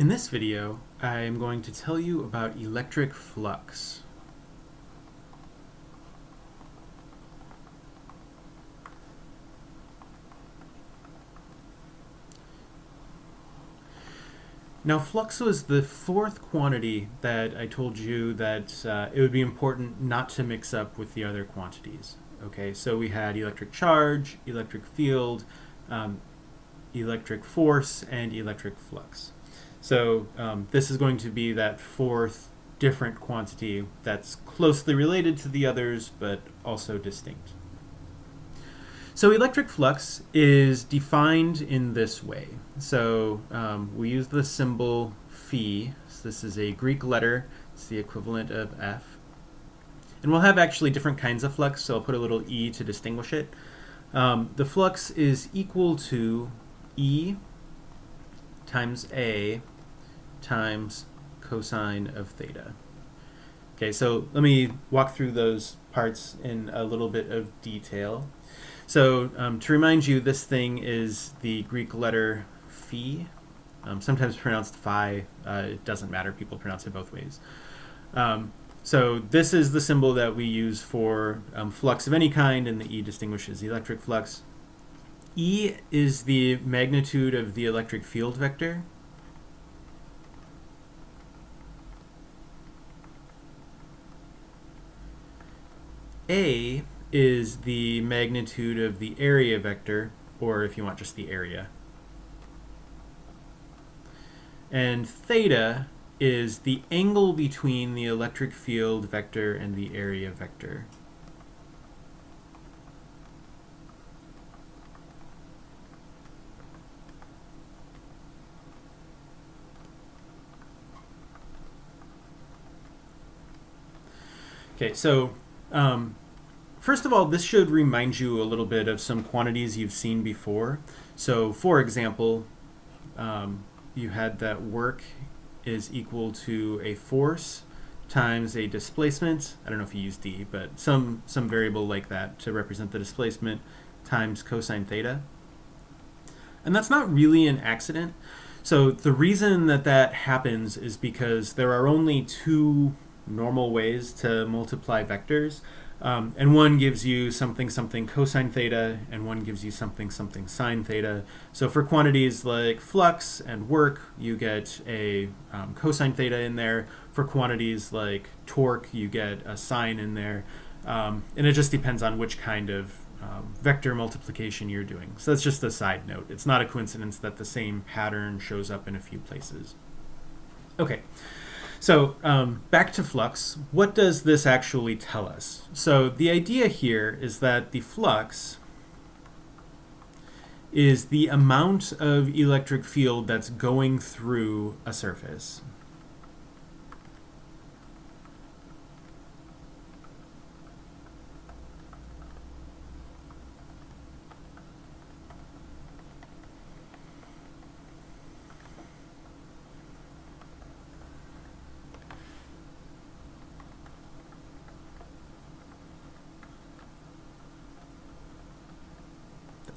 In this video, I am going to tell you about electric flux. Now flux was the fourth quantity that I told you that uh, it would be important not to mix up with the other quantities. Okay, so we had electric charge, electric field, um, electric force, and electric flux. So um, this is going to be that fourth different quantity that's closely related to the others, but also distinct. So electric flux is defined in this way. So um, we use the symbol phi. So this is a Greek letter. It's the equivalent of F. And we'll have actually different kinds of flux, so I'll put a little e to distinguish it. Um, the flux is equal to E times A times cosine of theta. Okay, so let me walk through those parts in a little bit of detail. So um, to remind you, this thing is the Greek letter phi, um, sometimes pronounced phi. Uh, it doesn't matter. People pronounce it both ways. Um, so this is the symbol that we use for um, flux of any kind, and the E distinguishes the electric flux. E is the magnitude of the electric field vector. A is the magnitude of the area vector, or if you want just the area. And theta is the angle between the electric field vector and the area vector. Okay, so um, first of all, this should remind you a little bit of some quantities you've seen before. So for example, um, you had that work is equal to a force times a displacement. I don't know if you use d, but some, some variable like that to represent the displacement times cosine theta. And that's not really an accident. So the reason that that happens is because there are only two normal ways to multiply vectors. Um, and one gives you something something cosine theta, and one gives you something something sine theta. So for quantities like flux and work, you get a um, cosine theta in there. For quantities like torque, you get a sine in there. Um, and it just depends on which kind of um, vector multiplication you're doing. So that's just a side note. It's not a coincidence that the same pattern shows up in a few places. Okay. So um, back to flux, what does this actually tell us? So the idea here is that the flux is the amount of electric field that's going through a surface.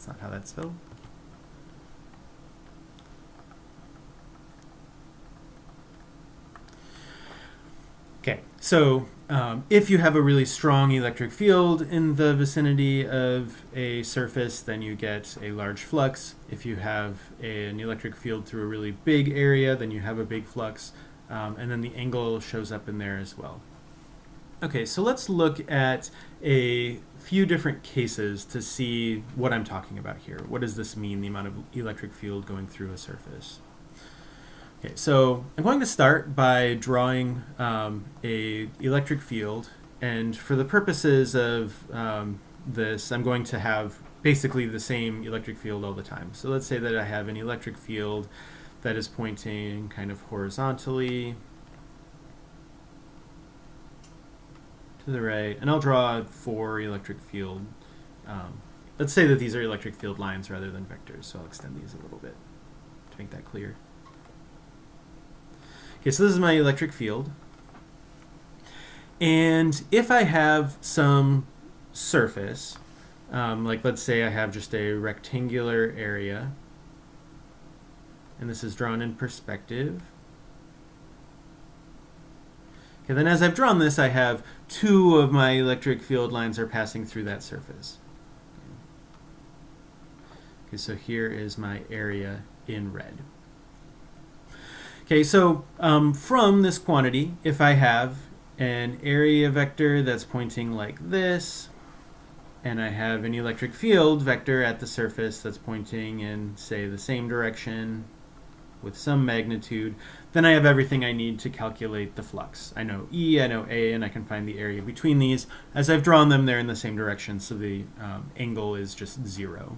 That's not how that's spelled. Okay, so um, if you have a really strong electric field in the vicinity of a surface, then you get a large flux. If you have a, an electric field through a really big area, then you have a big flux. Um, and then the angle shows up in there as well. Okay, so let's look at a few different cases to see what I'm talking about here. What does this mean, the amount of electric field going through a surface? Okay, so I'm going to start by drawing um, a electric field, and for the purposes of um, this, I'm going to have basically the same electric field all the time. So let's say that I have an electric field that is pointing kind of horizontally to the right, and I'll draw four electric field. Um, let's say that these are electric field lines rather than vectors, so I'll extend these a little bit to make that clear. Okay, so this is my electric field. And if I have some surface, um, like let's say I have just a rectangular area, and this is drawn in perspective. Okay, then as I've drawn this, I have two of my electric field lines are passing through that surface. Okay, so here is my area in red. Okay, so um, from this quantity, if I have an area vector that's pointing like this, and I have an electric field vector at the surface that's pointing in, say, the same direction with some magnitude, then I have everything I need to calculate the flux. I know E, I know A, and I can find the area between these. As I've drawn them, they're in the same direction, so the um, angle is just zero.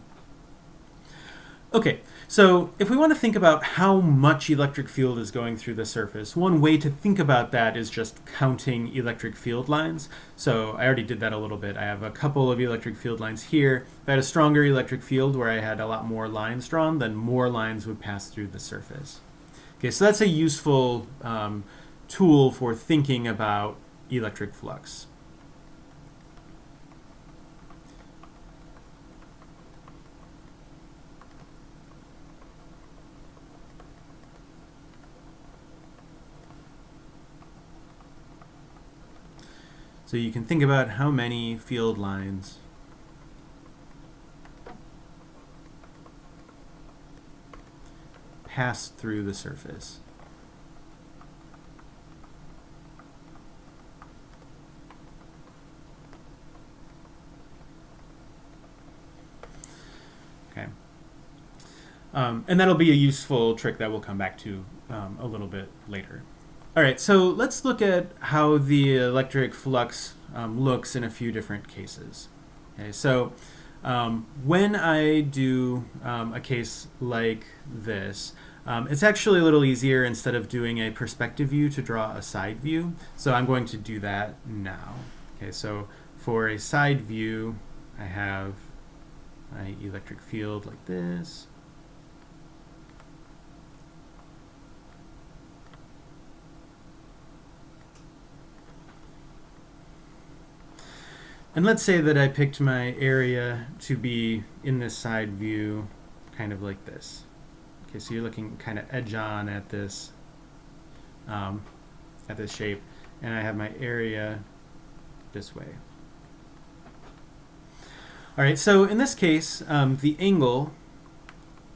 Okay, so if we want to think about how much electric field is going through the surface, one way to think about that is just counting electric field lines. So I already did that a little bit. I have a couple of electric field lines here. If I had a stronger electric field where I had a lot more lines drawn, then more lines would pass through the surface. Okay, so that's a useful um, tool for thinking about electric flux. So you can think about how many field lines pass through the surface. Okay. Um, and that'll be a useful trick that we'll come back to um, a little bit later. All right, so let's look at how the electric flux um, looks in a few different cases. Okay, so um, when I do um, a case like this, um, it's actually a little easier instead of doing a perspective view to draw a side view. So I'm going to do that now. Okay, so for a side view, I have my electric field like this. And let's say that I picked my area to be in this side view, kind of like this. Okay, so you're looking kind of edge on at this, um, at this shape, and I have my area this way. All right, so in this case, um, the angle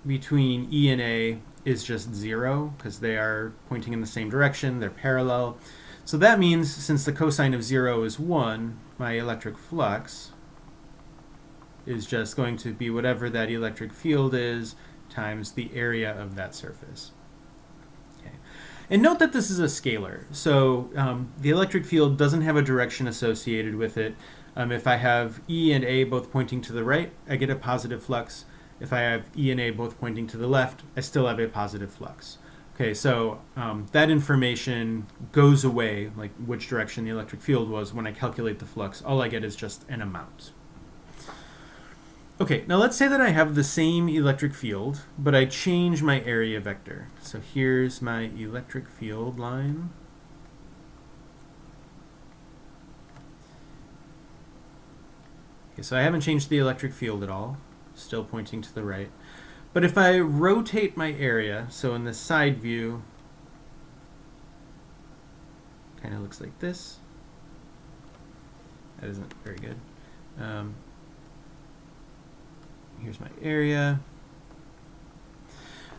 between E and A is just zero because they are pointing in the same direction, they're parallel. So that means since the cosine of zero is one, my electric flux is just going to be whatever that electric field is times the area of that surface. And note that this is a scalar, so um, the electric field doesn't have a direction associated with it. Um, if I have E and A both pointing to the right, I get a positive flux. If I have E and A both pointing to the left, I still have a positive flux. Okay, so um, that information goes away, like which direction the electric field was, when I calculate the flux. All I get is just an amount. Okay, now let's say that I have the same electric field, but I change my area vector. So here's my electric field line. Okay, so I haven't changed the electric field at all, still pointing to the right. But if I rotate my area, so in the side view, kind of looks like this. That isn't very good. Um, here's my area.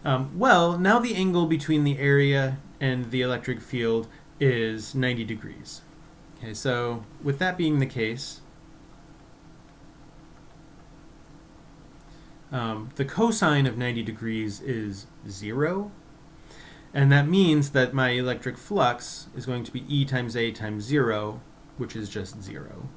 Um, well, now the angle between the area and the electric field is 90 degrees. Okay, so with that being the case, um, the cosine of 90 degrees is 0. And that means that my electric flux is going to be E times A times 0, which is just 0.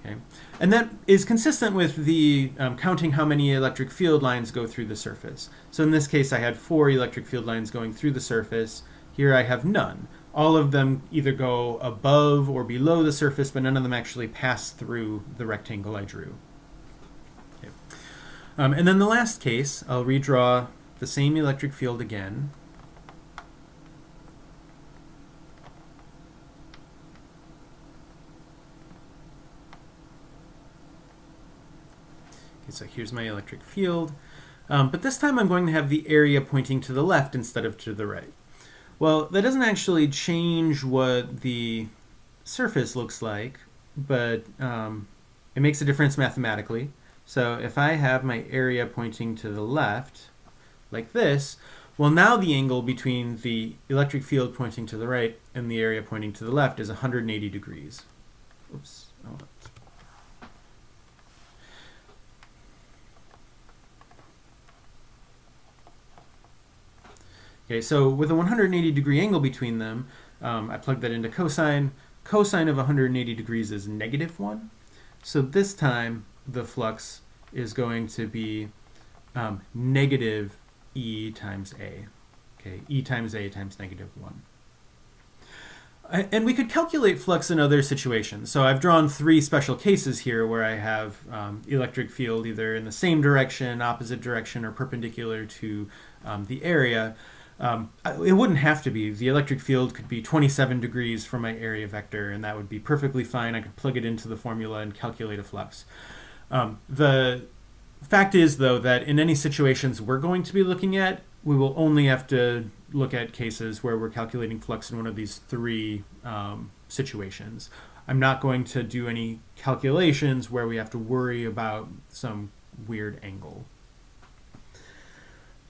Okay. And that is consistent with the um, counting how many electric field lines go through the surface. So in this case, I had four electric field lines going through the surface. Here I have none. All of them either go above or below the surface, but none of them actually pass through the rectangle I drew. Um, and then the last case, I'll redraw the same electric field again. Okay, so here's my electric field. Um, but this time I'm going to have the area pointing to the left instead of to the right. Well, that doesn't actually change what the surface looks like, but um, it makes a difference mathematically. So if I have my area pointing to the left, like this, well now the angle between the electric field pointing to the right and the area pointing to the left is 180 degrees. Oops. Oh. Okay, so with a 180 degree angle between them, um, I plug that into cosine. Cosine of 180 degrees is negative 1. So this time the flux is going to be um, negative E times A. Okay, E times A times negative 1. And we could calculate flux in other situations. So I've drawn three special cases here where I have um, electric field either in the same direction, opposite direction, or perpendicular to um, the area. Um, it wouldn't have to be. The electric field could be 27 degrees from my area vector, and that would be perfectly fine. I could plug it into the formula and calculate a flux. Um, the fact is, though, that in any situations we're going to be looking at, we will only have to look at cases where we're calculating flux in one of these three um, situations. I'm not going to do any calculations where we have to worry about some weird angle.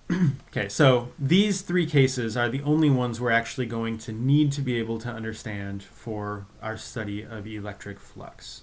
okay, so these three cases are the only ones we're actually going to need to be able to understand for our study of electric flux.